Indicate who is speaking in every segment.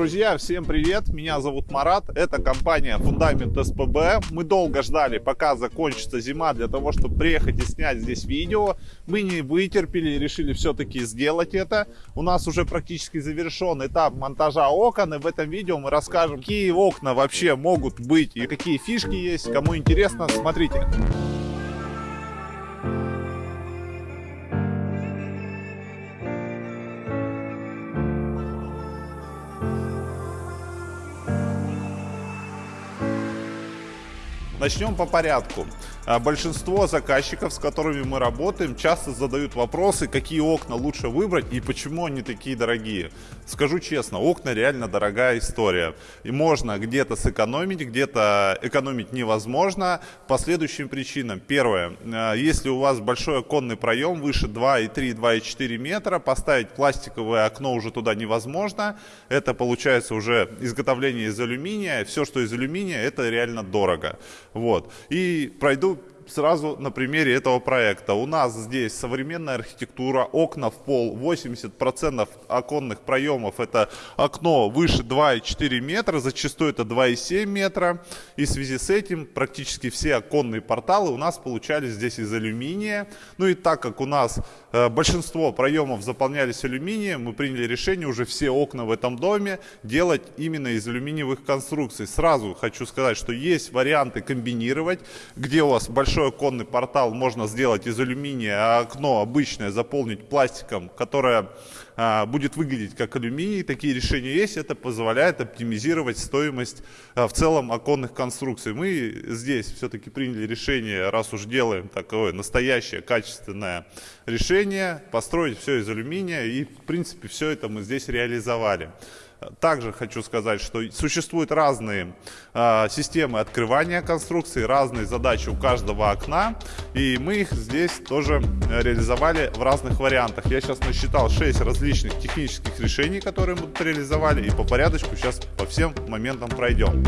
Speaker 1: Друзья, всем привет! Меня зовут Марат. Это компания Фундамент СПБ. Мы долго ждали, пока закончится зима, для того, чтобы приехать и снять здесь видео. Мы не вытерпели и решили все-таки сделать это. У нас уже практически завершен этап монтажа окон. И в этом видео мы расскажем, какие окна вообще могут быть и какие фишки есть. Кому интересно, смотрите. Начнем по порядку. А, большинство заказчиков, с которыми мы работаем, часто задают вопросы, какие окна лучше выбрать и почему они такие дорогие. Скажу честно, окна реально дорогая история. И можно где-то сэкономить, где-то экономить невозможно по следующим причинам. Первое, а, если у вас большой оконный проем выше 2,3, 2,4 метра, поставить пластиковое окно уже туда невозможно. Это получается уже изготовление из алюминия. Все, что из алюминия, это реально дорого. Вот. И пройду сразу на примере этого проекта. У нас здесь современная архитектура, окна в пол, 80% оконных проемов это окно выше 2,4 метра, зачастую это 2,7 метра. И в связи с этим практически все оконные порталы у нас получались здесь из алюминия. Ну и так как у нас э, большинство проемов заполнялись алюминием, мы приняли решение уже все окна в этом доме делать именно из алюминиевых конструкций. Сразу хочу сказать, что есть варианты комбинировать, где у вас большой большой оконный портал можно сделать из алюминия, а окно обычное заполнить пластиком, которое а, будет выглядеть как алюминий. Такие решения есть. Это позволяет оптимизировать стоимость а, в целом оконных конструкций. Мы здесь все-таки приняли решение, раз уж делаем такое настоящее качественное решение, построить все из алюминия. И в принципе все это мы здесь реализовали. Также хочу сказать, что существуют разные э, системы открывания конструкции, разные задачи у каждого окна, и мы их здесь тоже реализовали в разных вариантах. Я сейчас насчитал 6 различных технических решений, которые мы реализовали, и по порядочку сейчас по всем моментам пройдем.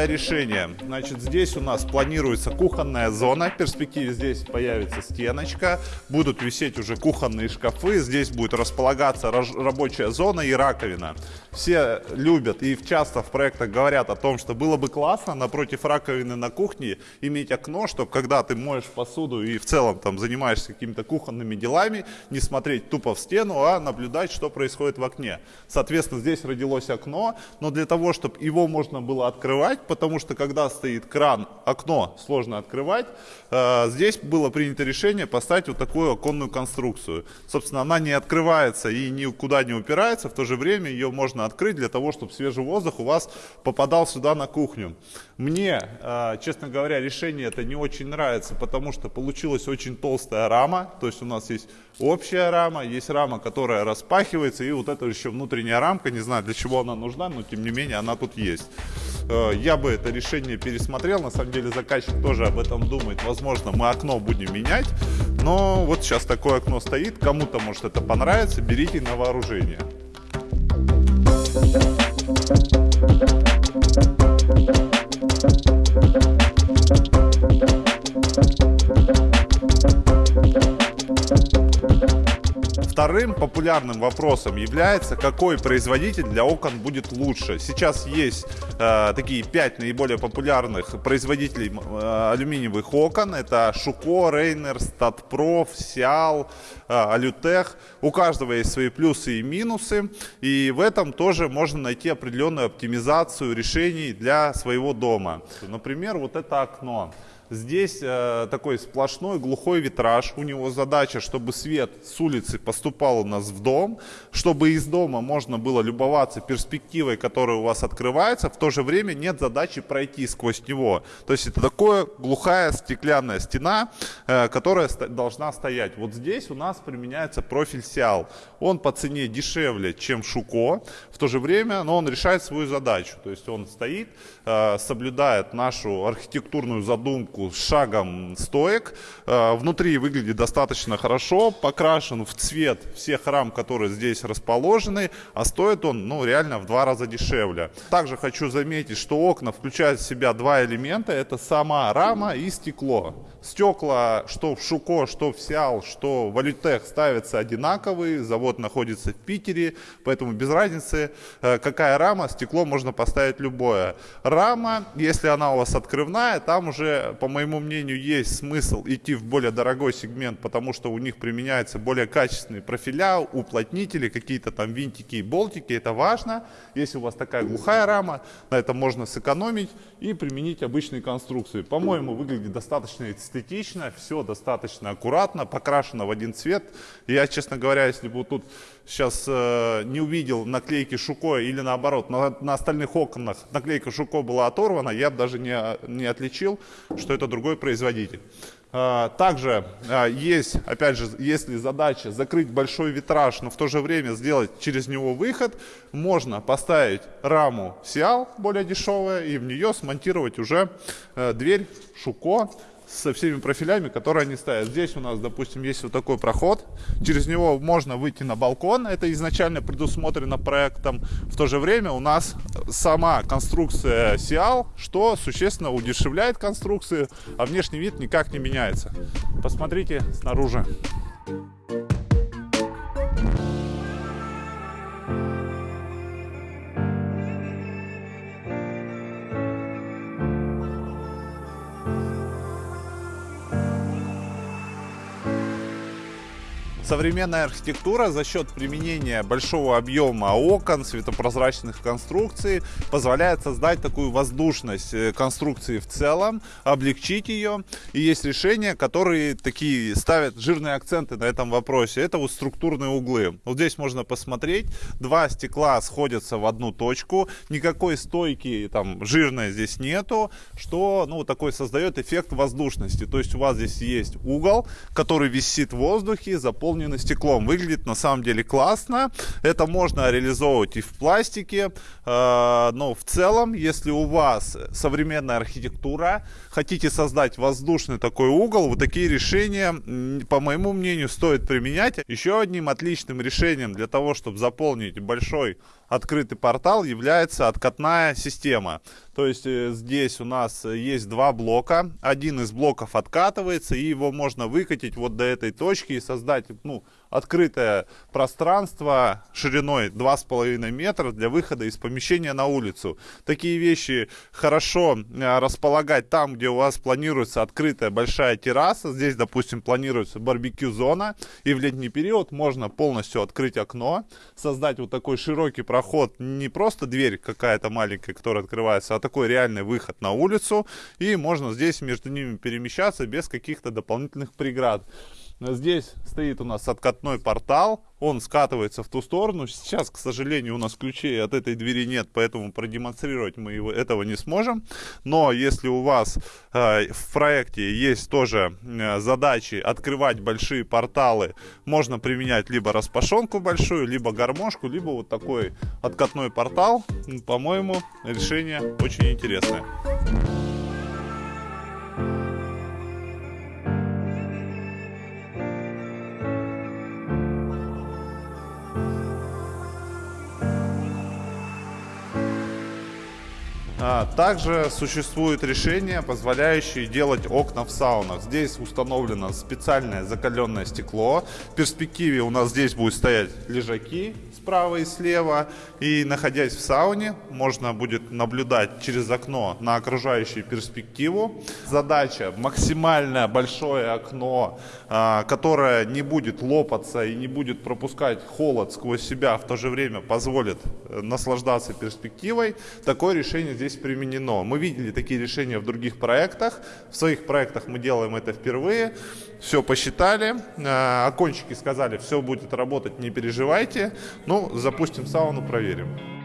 Speaker 1: Первое решение. Значит, здесь у нас планируется кухонная зона. В перспективе здесь появится стеночка. Будут висеть уже кухонные шкафы. Здесь будет располагаться рабочая зона и раковина. Все любят и часто в проектах говорят о том, что было бы классно напротив раковины на кухне иметь окно, чтобы когда ты моешь посуду и в целом там занимаешься какими-то кухонными делами, не смотреть тупо в стену, а наблюдать, что происходит в окне. Соответственно, здесь родилось окно, но для того, чтобы его можно было открывать, потому что когда стоит кран, окно сложно открывать. Э, здесь было принято решение поставить вот такую оконную конструкцию. Собственно, она не открывается и никуда не упирается, в то же время ее можно открыть для того, чтобы свежий воздух у вас попадал сюда на кухню. Мне, э, честно говоря, решение это не очень нравится, потому что получилась очень толстая рама, то есть у нас есть общая рама, есть рама, которая распахивается, и вот это еще внутренняя рамка, не знаю для чего она нужна, но тем не менее она тут есть. Э, я бы это решение пересмотрел. На самом деле заказчик тоже об этом думает. Возможно, мы окно будем менять. Но вот сейчас такое окно стоит. Кому-то может это понравится. Берите на вооружение. Вторым популярным вопросом является, какой производитель для окон будет лучше. Сейчас есть э, такие пять наиболее популярных производителей э, алюминиевых окон. Это Шуко, Рейнер, Статпроф, Сиал, э, Алютех. У каждого есть свои плюсы и минусы. И в этом тоже можно найти определенную оптимизацию решений для своего дома. Например, вот это окно. Здесь э, такой сплошной глухой витраж. У него задача, чтобы свет с улицы поступал у нас в дом, чтобы из дома можно было любоваться перспективой, которая у вас открывается. В то же время нет задачи пройти сквозь него. То есть это такая глухая стеклянная стена, э, которая ст- должна стоять. Вот здесь у нас применяется профиль Сиал. Он по цене дешевле, чем Шуко. В то же время, но он решает свою задачу. То есть он стоит, э, соблюдает нашу архитектурную задумку с шагом стоек. Э, внутри выглядит достаточно хорошо, покрашен в цвет всех рам, которые здесь расположены, а стоит он ну, реально в два раза дешевле. Также хочу заметить, что окна включают в себя два элемента. Это сама рама и стекло. Стекла, что в Шуко, что в Сиал, что в Алютех ставятся одинаковые. Завод находится в Питере, поэтому без разницы, э, какая рама, стекло можно поставить любое. Рама, если она у вас открывная, там уже, по моему мнению, есть смысл идти в более дорогой сегмент, потому что у них применяются более качественные профиля, уплотнители, какие-то там винтики и болтики. Это важно. Если у вас такая глухая рама, на это можно сэкономить и применить обычные конструкции. По-моему, выглядит достаточно эстетично, все достаточно аккуратно, покрашено в один цвет. Я, честно говоря, если бы тут сейчас э, не увидел наклейки Шуко или наоборот, на, на остальных окнах наклейка Шуко была оторвана, я бы даже не, не отличил, что это другой производитель. А, Также а, есть, опять же, если задача закрыть большой витраж, но в то же время сделать через него выход, можно поставить раму Сиал более дешевая и в нее смонтировать уже э, дверь Шуко со всеми профилями, которые они ставят. Здесь у нас, допустим, есть вот такой проход. Через него можно выйти на балкон. Это изначально предусмотрено проектом. В то же время у нас сама конструкция Сиал, что существенно удешевляет конструкцию, а внешний вид никак не меняется. Посмотрите снаружи. Современная архитектура за счет применения большого объема окон, светопрозрачных конструкций позволяет создать такую воздушность э, конструкции в целом, облегчить ее. И есть решения, которые такие ставят жирные акценты на этом вопросе. Это вот структурные углы. Вот здесь можно посмотреть, два стекла сходятся в одну точку, никакой стойки там жирной здесь нету, что ну такой создает эффект воздушности. То есть у вас здесь есть угол, который висит в воздухе, заполнен стеклом. Выглядит на самом деле классно. Это можно реализовывать и в пластике. Э, но в целом, если у вас современная архитектура, хотите создать воздушный такой угол, вот такие решения, по моему мнению, стоит применять. Еще одним отличным решением для того, чтобы заполнить большой открытый портал является откатная система. То есть э, здесь у нас есть два блока. Один из блоков откатывается, и его можно выкатить вот до этой точки и создать ну, открытое пространство шириной 2,5 метра для выхода из помещения на улицу. Такие вещи хорошо э, располагать там, где у вас планируется открытая большая терраса. Здесь, допустим, планируется барбекю-зона, и в летний период можно полностью открыть окно, создать вот такой широкий проход, не просто дверь какая-то маленькая, которая открывается, а такой реальный выход на улицу, и можно здесь между ними перемещаться без каких-то дополнительных преград. Здесь стоит у нас откатной портал, он скатывается в ту сторону. Сейчас, к сожалению, у нас ключей от этой двери нет, поэтому продемонстрировать мы его, этого не сможем. Но если у вас э, в проекте есть тоже э, задачи открывать большие порталы, можно применять либо распашонку большую, либо гармошку, либо вот такой откатной портал. По-моему, решение очень интересное. Также существуют решения, позволяющие делать окна в саунах. Здесь установлено специальное закаленное стекло. В перспективе у нас здесь будут стоять лежаки справа и слева. И находясь в сауне, можно будет наблюдать через окно на окружающую перспективу. Задача максимально большое окно, а, которое не будет лопаться и не будет пропускать холод сквозь себя, в то же время позволит э, наслаждаться перспективой. Такое решение здесь здесь применено. Мы видели такие решения в других проектах. В своих проектах мы делаем это впервые. Все посчитали. Э, окончики сказали, все будет работать, не переживайте. Ну, запустим сауну, проверим.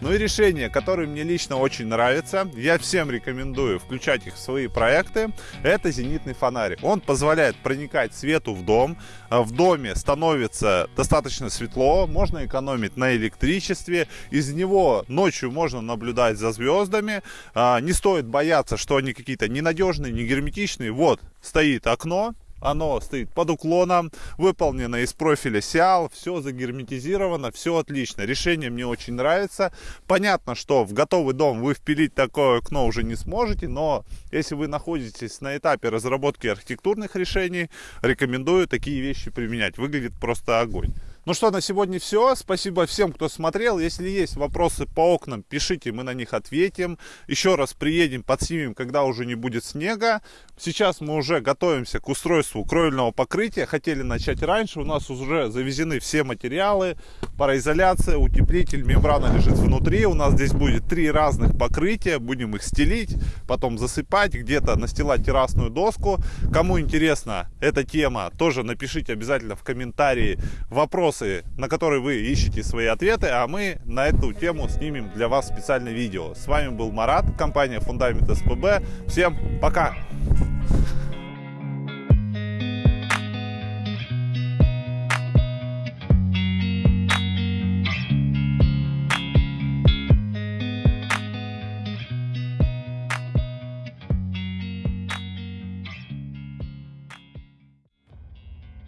Speaker 1: Ну и решение, которое мне лично очень нравится, я всем рекомендую включать их в свои проекты, это зенитный фонарик. Он позволяет проникать свету в дом, а в доме становится достаточно светло, можно экономить на электричестве, из него ночью можно наблюдать за звездами, а, не стоит бояться, что они какие-то ненадежные, не герметичные. Вот стоит окно, оно стоит под уклоном, выполнено из профиля Сиал, все загерметизировано, все отлично. Решение мне очень нравится. Понятно, что в готовый дом вы впилить такое окно уже не сможете, но если вы находитесь на этапе разработки архитектурных решений, рекомендую такие вещи применять. Выглядит просто огонь. Ну что, на сегодня все. Спасибо всем, кто смотрел. Если есть вопросы по окнам, пишите, мы на них ответим. Еще раз приедем, подснимем, когда уже не будет снега. Сейчас мы уже готовимся к устройству кровельного покрытия. Хотели начать раньше. У нас уже завезены все материалы. Пароизоляция, утеплитель, мембрана лежит внутри. У нас здесь будет три разных покрытия. Будем их стелить, потом засыпать, где-то настилать террасную доску. Кому интересна эта тема, тоже напишите обязательно в комментарии вопрос вопросы, на которые вы ищете свои ответы, а мы на эту тему снимем для вас специальное видео. С вами был Марат, компания Фундамент СПБ. Всем пока!